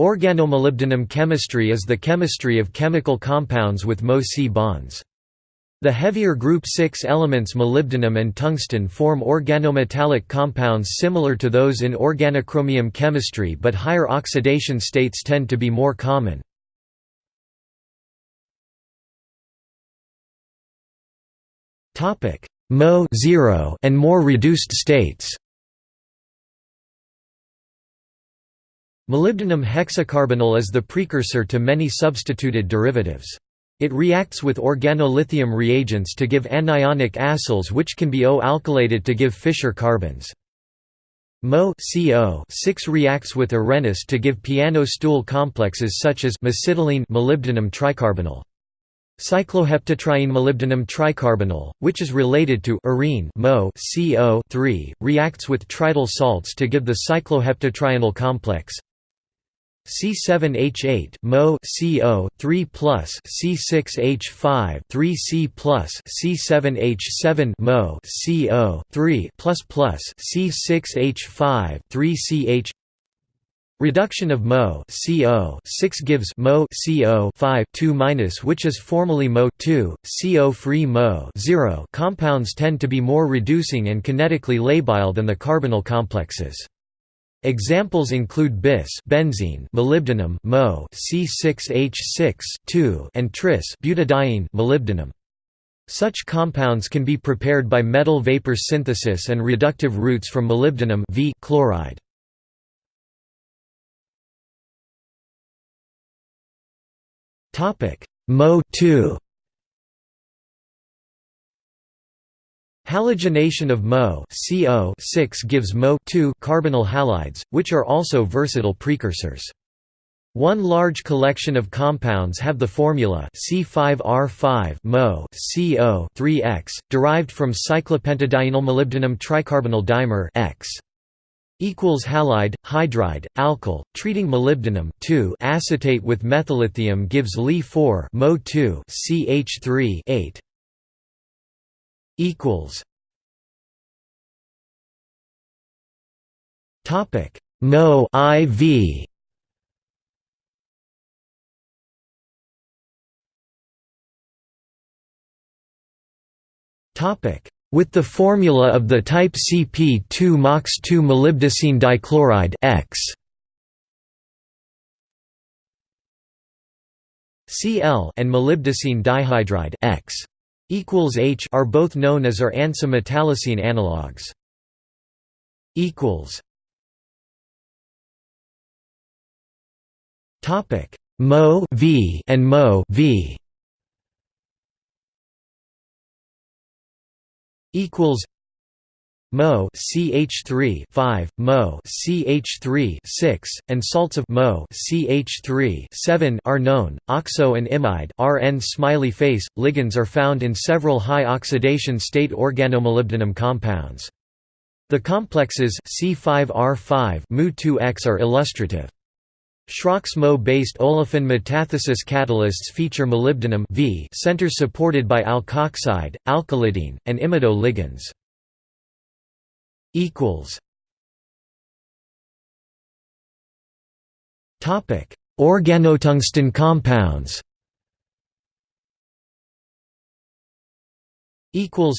Organomolybdenum chemistry is the chemistry of chemical compounds with Mo-C bonds. The heavier group 6 elements molybdenum and tungsten form organometallic compounds similar to those in organochromium chemistry but higher oxidation states tend to be more common. Mo and more reduced states Molybdenum hexacarbonyl is the precursor to many substituted derivatives. It reacts with organolithium reagents to give anionic acyls which can be O-alkylated to give Fischer carbenes. Mo 6 reacts with arenes to give piano stool complexes such as mesitylene molybdenum tricarbonyl. Cycloheptatriene molybdenum tricarbonyl, which is related to arene Mo 3 reacts with trityl salts to give the cycloheptatrienyl complex. C7H8 Mo CO 3 plus C6H5 3C plus C7H7 Mo CO 3 plus plus C6H5 3CH Reduction of Mo CO 6 gives Mo CO 5 2 minus which is formally Mo 2 CO free Mo 0 compounds tend to be more reducing and kinetically labile than the carbonyl complexes. Examples include bis benzene molybdenum Mo C6H6 and tris butadiene molybdenum. Such compounds can be prepared by metal vapor synthesis and reductive routes from molybdenum v chloride. Topic Mo 2 Halogenation of Mo CO gives Mo carbonyl halides, which are also versatile precursors. One large collection of compounds have the formula C5R5 Mo CO 3X, derived from cyclopentadienyl molybdenum tricarbonyl dimer X equals halide hydride alkyl treating molybdenum acetate with methyllithium gives Li4 Mo 2 CH3 8 equals. Topic. Mo iv topic. With the formula of the type CP2 MOX2 molybdocene dichloride X. Cl and molybdocene dihydride X equals H are both known as are ANSA metallocene analogues. equals. Topic. Mo V and Mo V. Equals Mo CH3 5, Mo CH3 6, and salts of Mo CH3 7 are known. Oxo and imide RN smiley face ligands are found in several high oxidation state organomolybdenum compounds. The complexes C5R5 Mu2X are illustrative. Schrock's Mo-based olefin metathesis catalysts feature molybdenum v centers supported by alkoxide, alkylidene, and imido ligands equals Topic: Organotungsten compounds. Equals.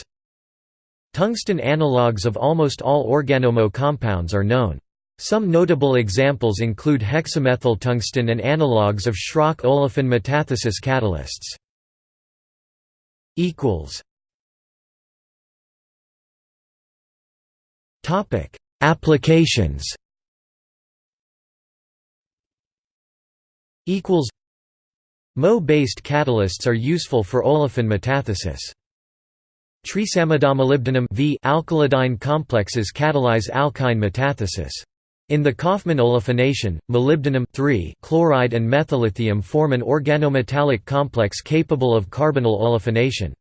Tungsten analogues of almost all organomo compounds are known. Some notable examples include hexamethyl tungsten and analogues of Schrock olefin metathesis catalysts. Equals. Topic: Applications. Equals. Mo-based catalysts are useful for olefin metathesis. Trisamidomolybdenum V alkylidyne complexes catalyze alkyne metathesis. In the Kauffmann olefination, molybdenum chloride and methyllithium form an organometallic complex capable of carbonyl olefination.